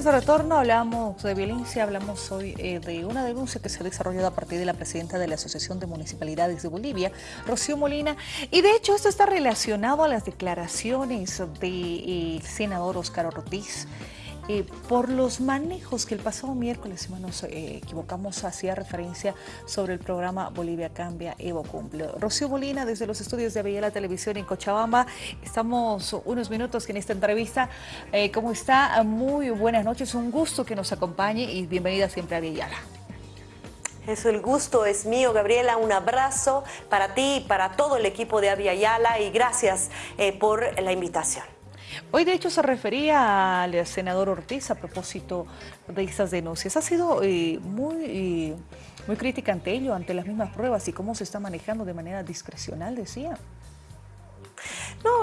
estamos de retorno, hablamos de violencia, hablamos hoy eh, de una denuncia que se ha desarrollado a partir de la presidenta de la Asociación de Municipalidades de Bolivia, Rocío Molina, y de hecho esto está relacionado a las declaraciones del de, senador Oscar Ortiz, eh, por los manejos que el pasado miércoles, si no nos eh, equivocamos, hacía referencia sobre el programa Bolivia Cambia, Evo Cumple. Rocío Molina, desde los estudios de la Televisión en Cochabamba, estamos unos minutos en esta entrevista. Eh, ¿Cómo está? Muy buenas noches, un gusto que nos acompañe y bienvenida siempre a Yala. Eso, el gusto es mío, Gabriela. Un abrazo para ti y para todo el equipo de Avia Yala y gracias por la invitación. Hoy de hecho se refería al senador Ortiz a propósito de esas denuncias. Ha sido eh, muy, eh, muy crítica ante ello, ante las mismas pruebas y cómo se está manejando de manera discrecional, decía.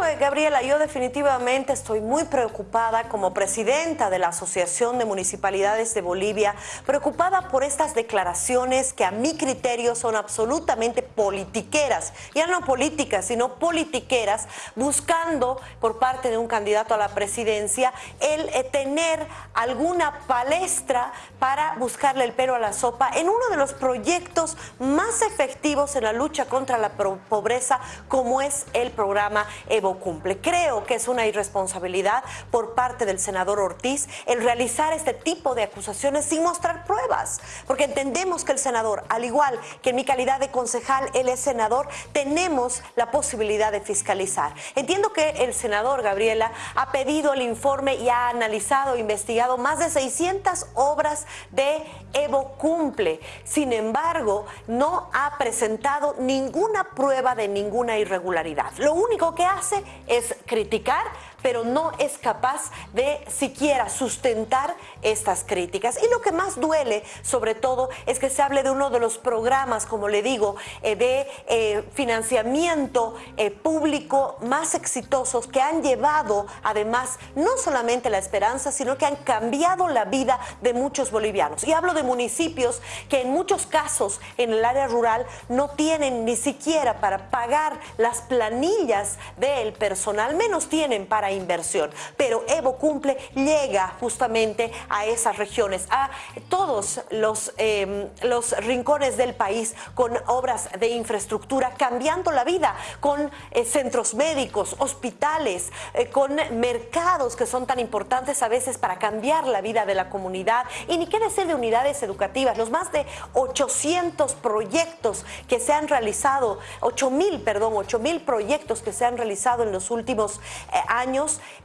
Eh, Gabriela, yo definitivamente estoy muy preocupada como presidenta de la Asociación de Municipalidades de Bolivia, preocupada por estas declaraciones que a mi criterio son absolutamente politiqueras, ya no políticas, sino politiqueras, buscando por parte de un candidato a la presidencia el eh, tener alguna palestra para buscarle el pelo a la sopa en uno de los proyectos más efectivos en la lucha contra la pobreza como es el programa Evo Cumple. Creo que es una irresponsabilidad por parte del senador Ortiz el realizar este tipo de acusaciones sin mostrar pruebas, porque entendemos que el senador, al igual que en mi calidad de concejal, él es senador, tenemos la posibilidad de fiscalizar. Entiendo que el senador Gabriela ha pedido el informe y ha analizado e investigado más de 600 obras de Evo Cumple. Sin embargo, no ha presentado ninguna prueba de ninguna irregularidad. Lo único que hace es criticar pero no es capaz de siquiera sustentar estas críticas. Y lo que más duele, sobre todo, es que se hable de uno de los programas, como le digo, eh, de eh, financiamiento eh, público más exitosos que han llevado, además, no solamente la esperanza, sino que han cambiado la vida de muchos bolivianos. Y hablo de municipios que en muchos casos en el área rural no tienen ni siquiera para pagar las planillas del personal, menos tienen para inversión. Pero Evo Cumple llega justamente a esas regiones, a todos los, em, los rincones del país con obras de infraestructura, cambiando la vida, con eh, centros médicos, hospitales, eh, con mercados que son tan importantes a veces para cambiar la vida de la comunidad. Y ni qué decir de unidades educativas, los más de 800 proyectos que se han realizado, 8 mil, perdón, 8 mil proyectos que se han realizado en los últimos eh,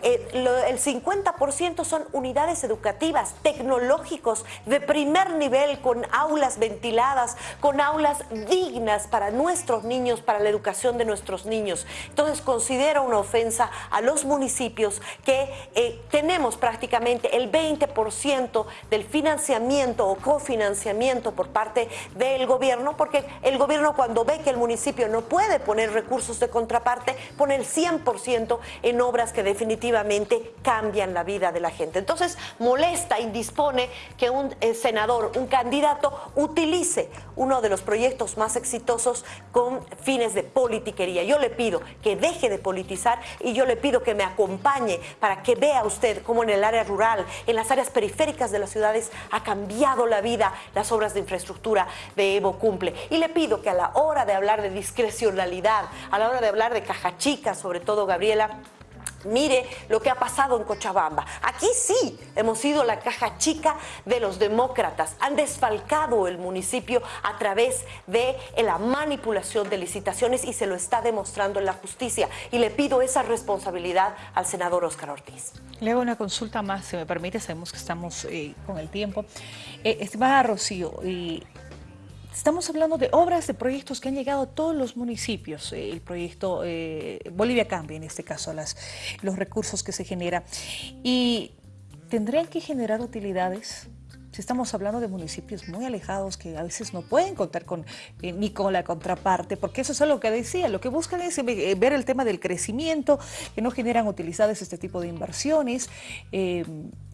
eh, el 50% son unidades educativas, tecnológicos, de primer nivel, con aulas ventiladas, con aulas dignas para nuestros niños, para la educación de nuestros niños. Entonces considero una ofensa a los municipios que eh, tenemos prácticamente el 20% del financiamiento o cofinanciamiento por parte del gobierno, porque el gobierno cuando ve que el municipio no puede poner recursos de contraparte, pone el 100% en obras que definitivamente cambian la vida de la gente. Entonces molesta, indispone que un eh, senador, un candidato, utilice uno de los proyectos más exitosos con fines de politiquería. Yo le pido que deje de politizar y yo le pido que me acompañe para que vea usted cómo en el área rural, en las áreas periféricas de las ciudades ha cambiado la vida las obras de infraestructura de Evo Cumple. Y le pido que a la hora de hablar de discrecionalidad, a la hora de hablar de caja chica, sobre todo Gabriela, Mire lo que ha pasado en Cochabamba. Aquí sí hemos sido la caja chica de los demócratas. Han desfalcado el municipio a través de la manipulación de licitaciones y se lo está demostrando en la justicia. Y le pido esa responsabilidad al senador Oscar Ortiz. Le hago una consulta más, si me permite, sabemos que estamos eh, con el tiempo. Eh, estimada Rocío, y Estamos hablando de obras, de proyectos que han llegado a todos los municipios. Eh, el proyecto eh, Bolivia Cambia, en este caso, los recursos que se generan. Y tendrían que generar utilidades si estamos hablando de municipios muy alejados que a veces no pueden contar con eh, ni con la contraparte, porque eso es lo que decía, lo que buscan es ver el tema del crecimiento, que no generan utilizadas este tipo de inversiones,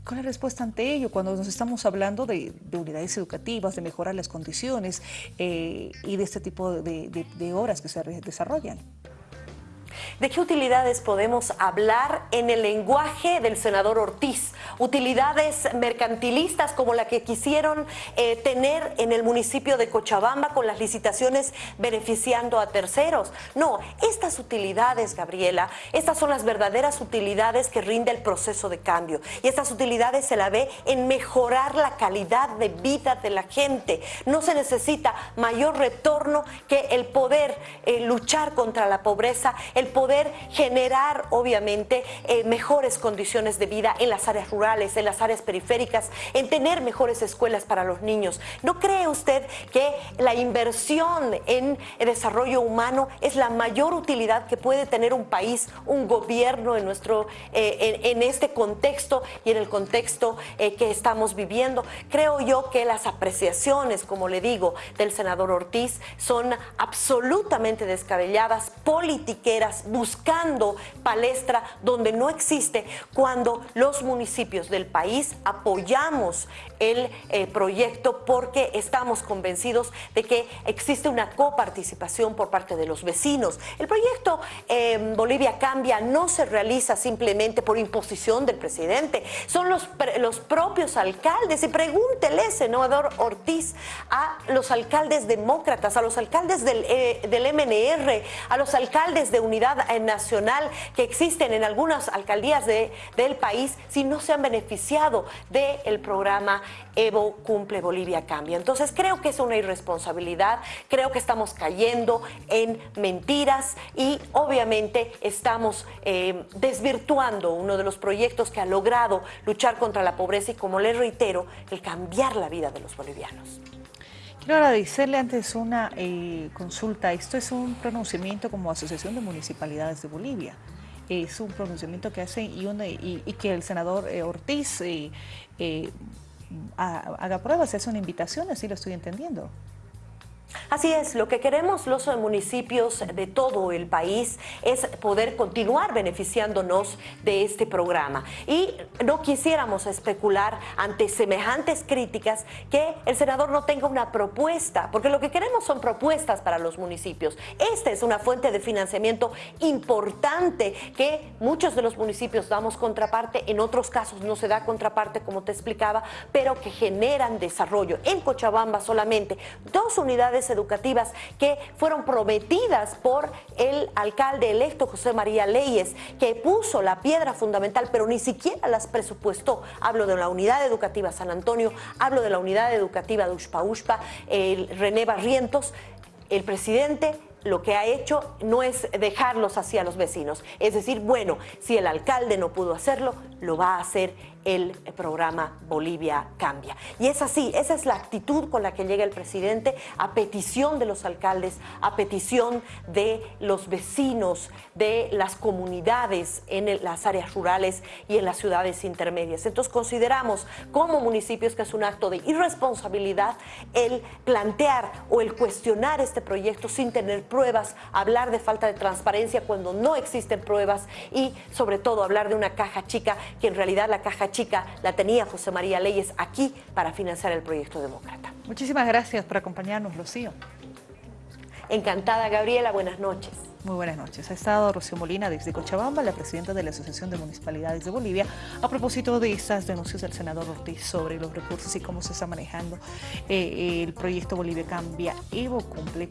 ¿Cuál es la respuesta ante ello cuando nos estamos hablando de, unidades educativas, de mejorar las condiciones eh, y de este tipo de, de, obras que se desarrollan? ¿De qué utilidades podemos hablar en el lenguaje del senador Ortiz? Utilidades mercantilistas como la que quisieron eh, tener en el municipio de Cochabamba con las licitaciones beneficiando a terceros. No, estas utilidades, Gabriela, estas son las verdaderas utilidades que rinde el proceso de cambio. Y estas utilidades se la ve en mejorar la calidad de vida de la gente. No se necesita mayor retorno que el poder eh, luchar contra la pobreza, el poder generar, obviamente, eh, mejores condiciones de vida en las áreas rurales, en las áreas periféricas, en tener mejores escuelas para los niños. ¿No cree usted que la inversión en desarrollo humano es la mayor utilidad que puede tener un país, un gobierno en, nuestro, eh, en, este contexto y en el contexto que estamos viviendo? Creo yo que las apreciaciones, como le digo, del senador Ortiz son absolutamente descabelladas, politiqueras, buscando palestra donde no existe, cuando los municipios del país apoyamos el eh, proyecto porque estamos convencidos de que existe una coparticipación por parte de los vecinos. El proyecto eh, Bolivia Cambia no se realiza simplemente por imposición del presidente, son los, los propios alcaldes y pregúntele, senador Ortiz, a los alcaldes demócratas, a los alcaldes del, eh, del MNR, a los alcaldes de Unidad Nacional que existen en algunas alcaldías de, del país si no se han beneficiado del programa Evo Cumple Bolivia Cambia. Entonces creo que es una irresponsabilidad, creo que estamos cayendo en mentiras y obviamente estamos eh, desvirtuando uno de los proyectos que ha logrado luchar contra la pobreza y como les reitero, el cambiar la vida de los bolivianos. Quiero agradecerle antes una eh, consulta. Esto es un pronunciamiento como Asociación de Municipalidades de Bolivia es un pronunciamiento que hacen y, que el senador eh, Ortiz haga pruebas, es una invitación, así lo estoy entendiendo. Así es, lo que queremos los municipios de todo el país es poder continuar beneficiándonos de este programa. Y no quisiéramos especular ante semejantes críticas que el senador no tenga una propuesta, porque lo que queremos son propuestas para los municipios. Esta es una fuente de financiamiento importante que muchos de los municipios damos contraparte, en otros casos no se da contraparte, como te explicaba, pero que generan desarrollo. En Cochabamba solamente dos unidades educativas que fueron prometidas por el alcalde electo José María Leyes, que puso la piedra fundamental, pero ni siquiera las presupuestó. Hablo de la unidad educativa San Antonio, hablo de la unidad educativa de Ushpa Ushpa, el René Barrientos, el presidente lo que ha hecho no es dejarlos así a los vecinos. Es decir, bueno, si el alcalde no pudo hacerlo, lo va a hacer el programa Bolivia Cambia. Y es así, esa es la actitud con la que llega el presidente a petición de los alcaldes, a petición de los vecinos, de las comunidades en las áreas rurales y en las ciudades intermedias. Entonces consideramos como municipios que es un acto de irresponsabilidad el plantear o el cuestionar este proyecto sin tener pruebas, hablar de falta de transparencia cuando no existen pruebas y sobre todo hablar de una caja chica que en realidad la caja chica chica la tenía José María Leyes aquí para financiar el proyecto demócrata. Muchísimas gracias por acompañarnos, Rocío. Encantada, Gabriela. Buenas noches. Muy buenas noches. Ha estado Rocío Molina desde Cochabamba, la presidenta de la Asociación de Municipalidades de Bolivia, a propósito de estas denuncias del senador Ortiz sobre los recursos y cómo se está manejando eh, el proyecto Bolivia Cambia Evo Cumple.